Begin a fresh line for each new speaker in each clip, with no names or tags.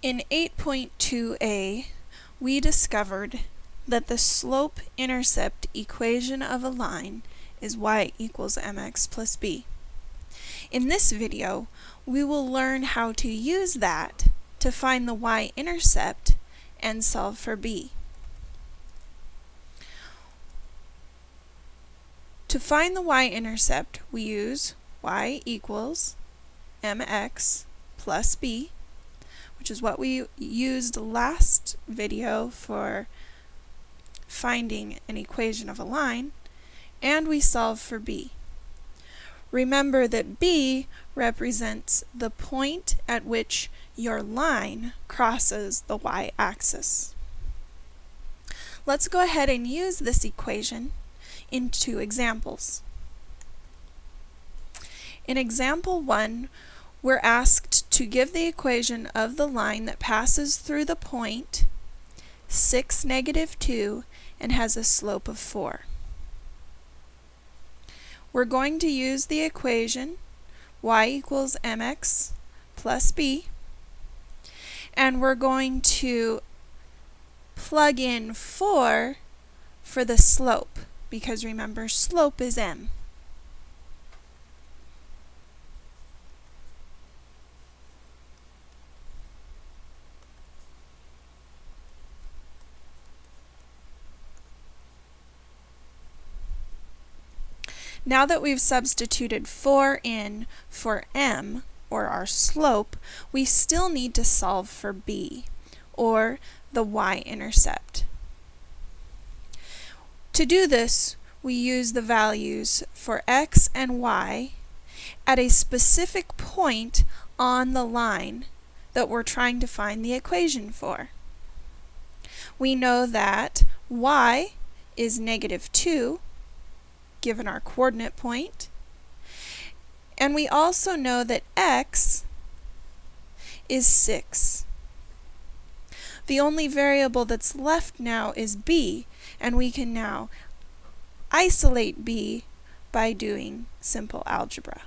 In 8.2a, we discovered that the slope-intercept equation of a line is y equals mx plus b. In this video, we will learn how to use that to find the y-intercept and solve for b. To find the y-intercept, we use y equals mx plus b which is what we used last video for finding an equation of a line, and we solve for b. Remember that b represents the point at which your line crosses the y-axis. Let's go ahead and use this equation in two examples. In example 1, we're asked to give the equation of the line that passes through the point 6, negative 2, and has a slope of 4. We're going to use the equation y equals mx plus b, and we're going to plug in 4 for the slope, because remember, slope is m. Now that we've substituted 4 in for m, or our slope, we still need to solve for b, or the y-intercept. To do this, we use the values for x and y at a specific point on the line that we're trying to find the equation for. We know that y is negative 2, given our coordinate point. And we also know that x is 6. The only variable that's left now is b, and we can now isolate b by doing simple algebra.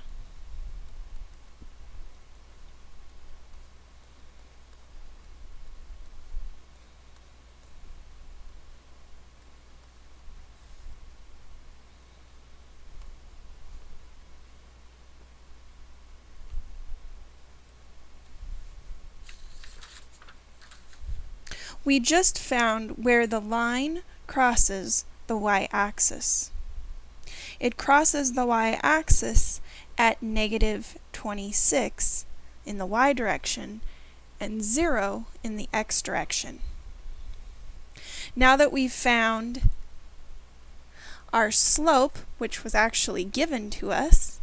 We just found where the line crosses the y-axis. It crosses the y-axis at negative 26 in the y direction and 0 in the x direction. Now that we've found our slope, which was actually given to us,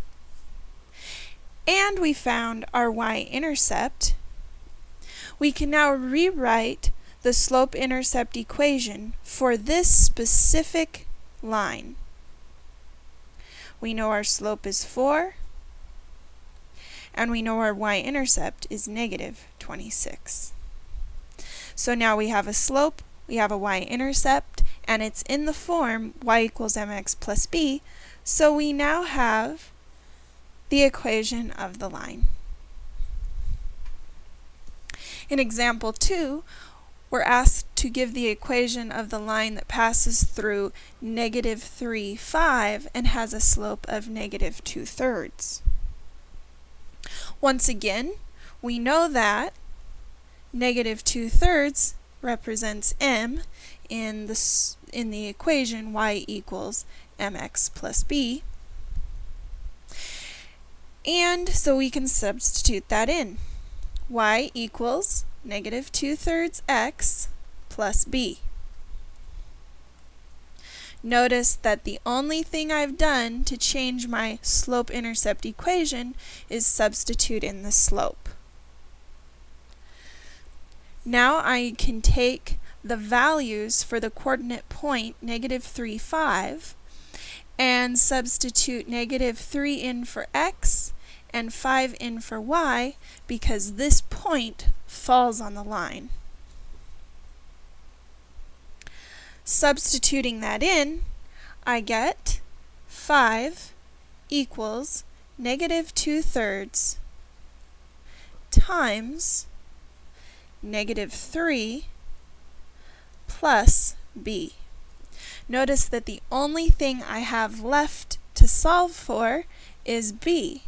and we found our y-intercept, we can now rewrite the slope-intercept equation for this specific line. We know our slope is 4, and we know our y-intercept is negative 26. So now we have a slope, we have a y-intercept, and it's in the form y equals mx plus b, so we now have the equation of the line. In example 2, we're asked to give the equation of the line that passes through negative 3, 5 and has a slope of negative 2 thirds. Once again, we know that negative 2 thirds represents m in the, in the equation y equals mx plus b. And so we can substitute that in. y equals negative 2 thirds x plus b. Notice that the only thing I've done to change my slope-intercept equation is substitute in the slope. Now I can take the values for the coordinate point negative 3, 5 and substitute negative 3 in for x and 5 in for y because this point falls on the line. Substituting that in, I get 5 equals negative 2 thirds times negative 3 plus b. Notice that the only thing I have left to solve for is b.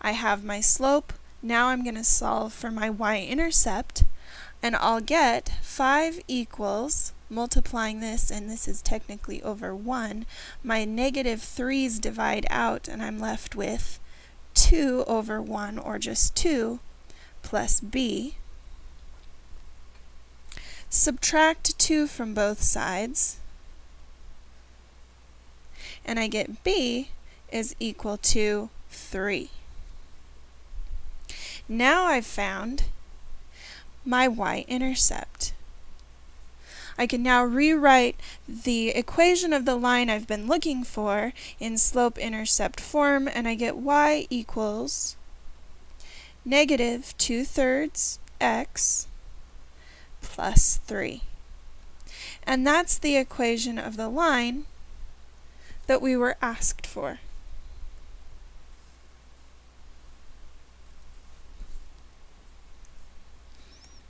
I have my slope, now I'm going to solve for my y-intercept, and I'll get 5 equals, multiplying this, and this is technically over 1, my negative 3's divide out, and I'm left with 2 over 1, or just 2, plus b. Subtract 2 from both sides, and I get b is equal to 3. Now I've found my y-intercept. I can now rewrite the equation of the line I've been looking for in slope-intercept form, and I get y equals negative 2 thirds x plus 3. And that's the equation of the line that we were asked for.